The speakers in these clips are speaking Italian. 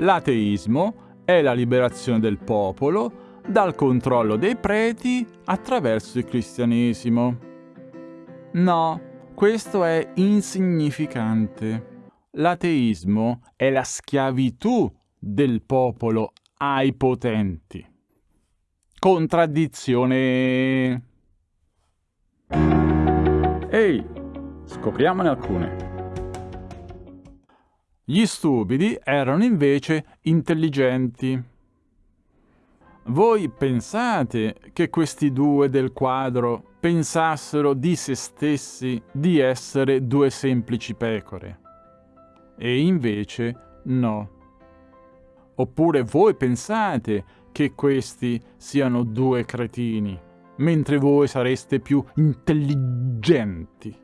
L'ateismo è la liberazione del popolo dal controllo dei preti attraverso il cristianesimo. No, questo è insignificante. L'ateismo è la schiavitù del popolo ai potenti. Contraddizione. Ehi, scopriamone alcune. Gli stupidi erano invece intelligenti. Voi pensate che questi due del quadro pensassero di se stessi di essere due semplici pecore? E invece no. Oppure voi pensate che questi siano due cretini, mentre voi sareste più intelligenti?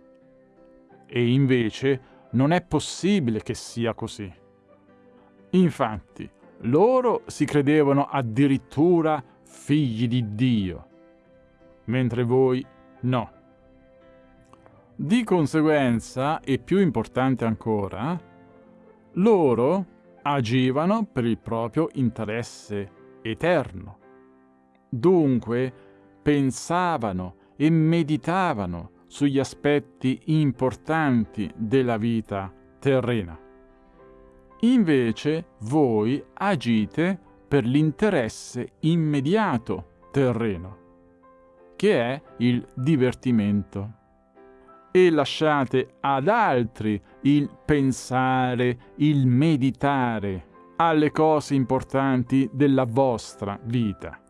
E invece non è possibile che sia così. Infatti, loro si credevano addirittura figli di Dio, mentre voi no. Di conseguenza, e più importante ancora, loro agivano per il proprio interesse eterno. Dunque pensavano e meditavano sugli aspetti importanti della vita terrena. Invece voi agite per l'interesse immediato terreno, che è il divertimento, e lasciate ad altri il pensare, il meditare alle cose importanti della vostra vita.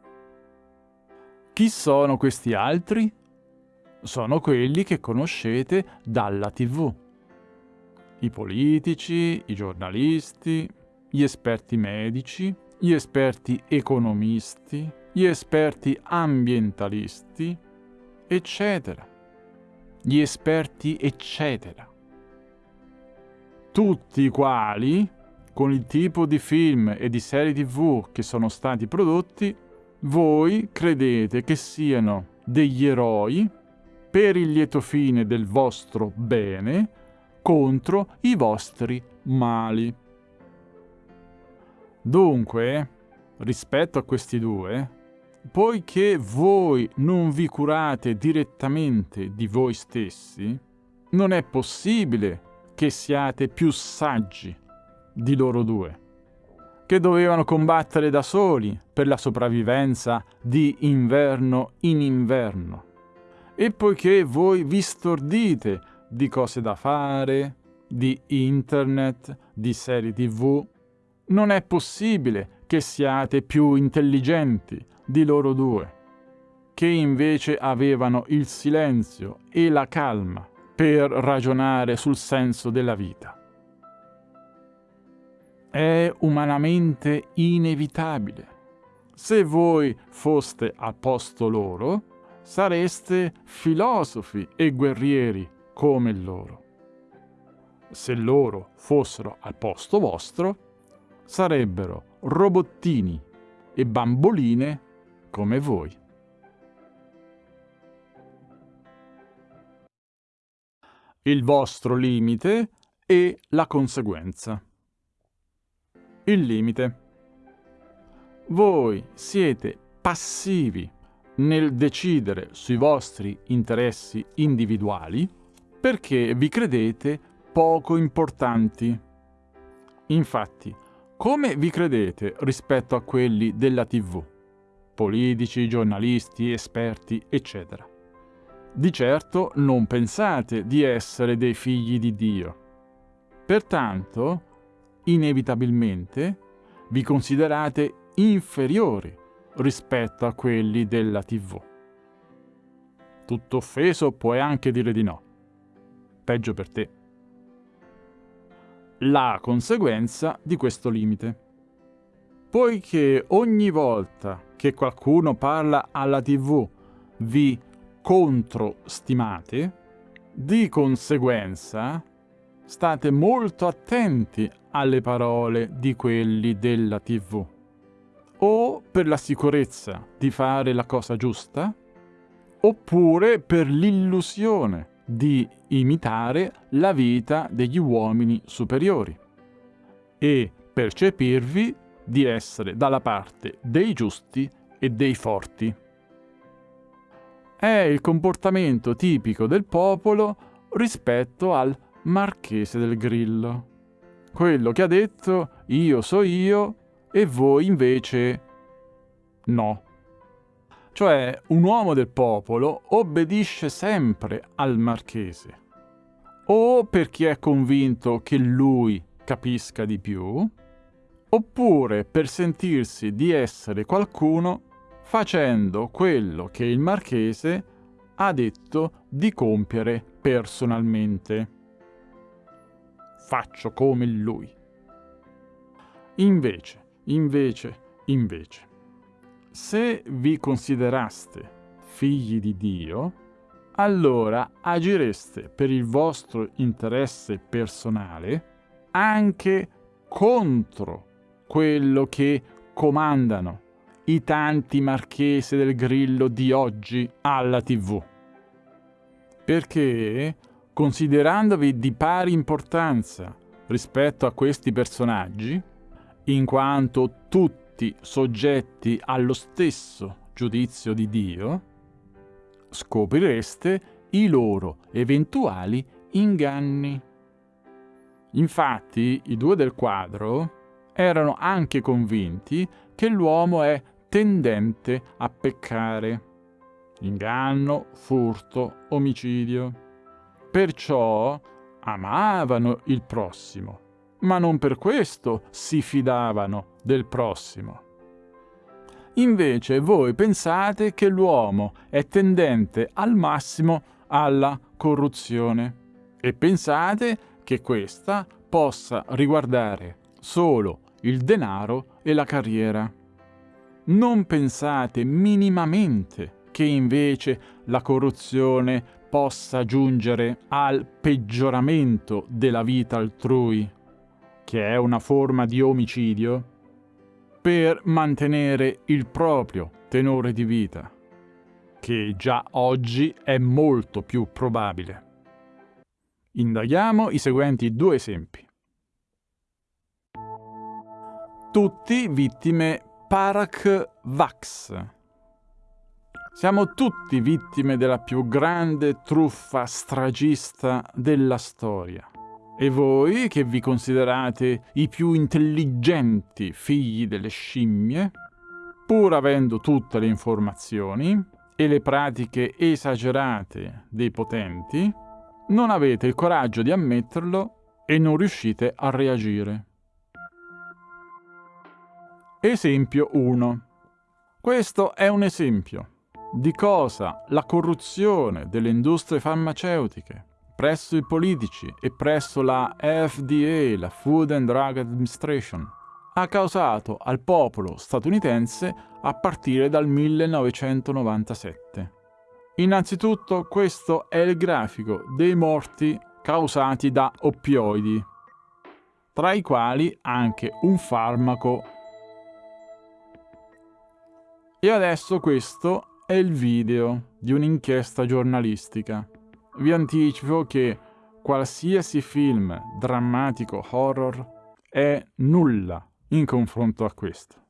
Chi sono questi altri? Sono quelli che conoscete dalla tv. I politici, i giornalisti, gli esperti medici, gli esperti economisti, gli esperti ambientalisti, eccetera. Gli esperti eccetera. Tutti i quali, con il tipo di film e di serie tv che sono stati prodotti, voi credete che siano degli eroi per il lieto fine del vostro bene contro i vostri mali. Dunque, rispetto a questi due, poiché voi non vi curate direttamente di voi stessi, non è possibile che siate più saggi di loro due, che dovevano combattere da soli per la sopravvivenza di inverno in inverno e poiché voi vi stordite di cose da fare, di internet, di serie tv, non è possibile che siate più intelligenti di loro due, che invece avevano il silenzio e la calma per ragionare sul senso della vita. È umanamente inevitabile. Se voi foste al posto loro, sareste filosofi e guerrieri come loro. Se loro fossero al posto vostro, sarebbero robottini e bamboline come voi. Il vostro limite e la conseguenza. Il limite. Voi siete passivi nel decidere sui vostri interessi individuali perché vi credete poco importanti. Infatti, come vi credete rispetto a quelli della TV? Politici, giornalisti, esperti, eccetera. Di certo non pensate di essere dei figli di Dio. Pertanto, inevitabilmente, vi considerate inferiori rispetto a quelli della TV. Tutto offeso puoi anche dire di no. Peggio per te. La conseguenza di questo limite. Poiché ogni volta che qualcuno parla alla TV vi controstimate, di conseguenza state molto attenti alle parole di quelli della TV o per la sicurezza di fare la cosa giusta, oppure per l'illusione di imitare la vita degli uomini superiori. E percepirvi di essere dalla parte dei giusti e dei forti. È il comportamento tipico del popolo rispetto al marchese del Grillo, quello che ha detto io so io e voi invece no. Cioè un uomo del popolo obbedisce sempre al marchese, o perché è convinto che lui capisca di più, oppure per sentirsi di essere qualcuno facendo quello che il marchese ha detto di compiere personalmente. Faccio come lui. Invece, invece, invece, se vi consideraste figli di Dio, allora agireste per il vostro interesse personale anche contro quello che comandano i tanti marchesi del grillo di oggi alla tv. Perché, considerandovi di pari importanza rispetto a questi personaggi, in quanto tutti soggetti allo stesso giudizio di Dio, scoprireste i loro eventuali inganni. Infatti, i due del quadro erano anche convinti che l'uomo è tendente a peccare. Inganno, furto, omicidio. Perciò amavano il prossimo, ma non per questo si fidavano del prossimo. Invece voi pensate che l'uomo è tendente al massimo alla corruzione e pensate che questa possa riguardare solo il denaro e la carriera. Non pensate minimamente che invece la corruzione possa giungere al peggioramento della vita altrui, che è una forma di omicidio, per mantenere il proprio tenore di vita, che già oggi è molto più probabile. Indaghiamo i seguenti due esempi. Tutti vittime Parak Vax. Siamo tutti vittime della più grande truffa stragista della storia. E voi, che vi considerate i più intelligenti figli delle scimmie, pur avendo tutte le informazioni e le pratiche esagerate dei potenti, non avete il coraggio di ammetterlo e non riuscite a reagire. Esempio 1. Questo è un esempio di cosa la corruzione delle industrie farmaceutiche presso i politici e presso la FDA, la Food and Drug Administration, ha causato al popolo statunitense a partire dal 1997. Innanzitutto questo è il grafico dei morti causati da oppioidi, tra i quali anche un farmaco e adesso questo è il video di un'inchiesta giornalistica. Vi anticipo che qualsiasi film drammatico horror è nulla in confronto a questo.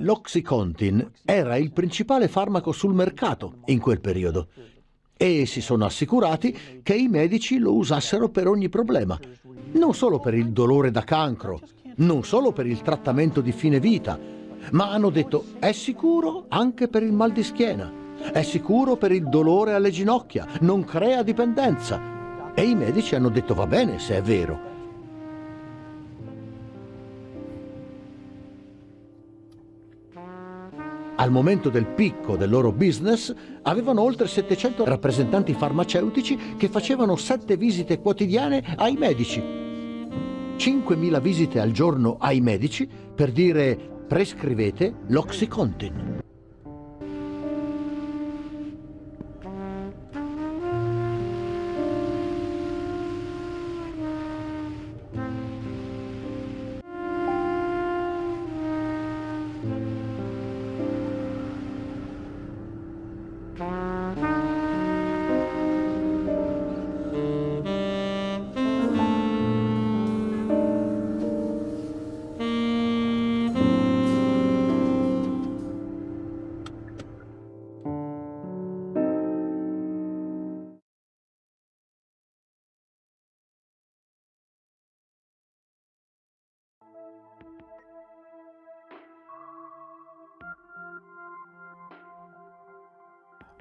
L'Oxycontin era il principale farmaco sul mercato in quel periodo e si sono assicurati che i medici lo usassero per ogni problema, non solo per il dolore da cancro, non solo per il trattamento di fine vita, ma hanno detto è sicuro anche per il mal di schiena, è sicuro per il dolore alle ginocchia, non crea dipendenza. E i medici hanno detto va bene se è vero. Al momento del picco del loro business avevano oltre 700 rappresentanti farmaceutici che facevano 7 visite quotidiane ai medici. 5.000 visite al giorno ai medici per dire prescrivete l'Oxycontin.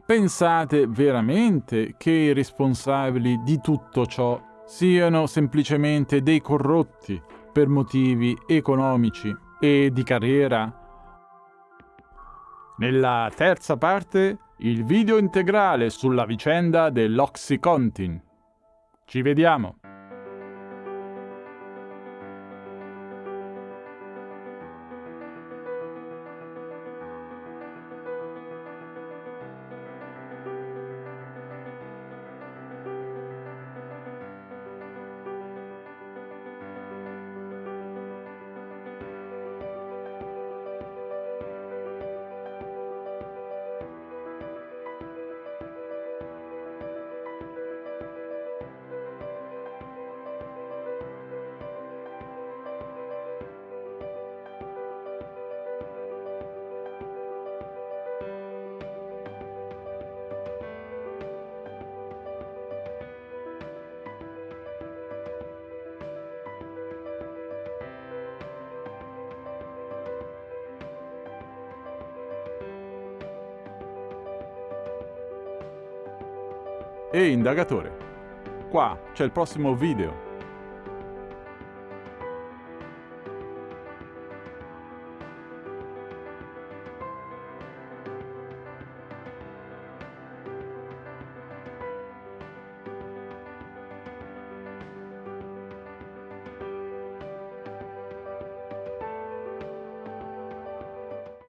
Pensate veramente che i responsabili di tutto ciò siano semplicemente dei corrotti per motivi economici e di carriera? Nella terza parte, il video integrale sulla vicenda dell'Oxycontin. Ci vediamo! Ehi indagatore, qua c'è il prossimo video.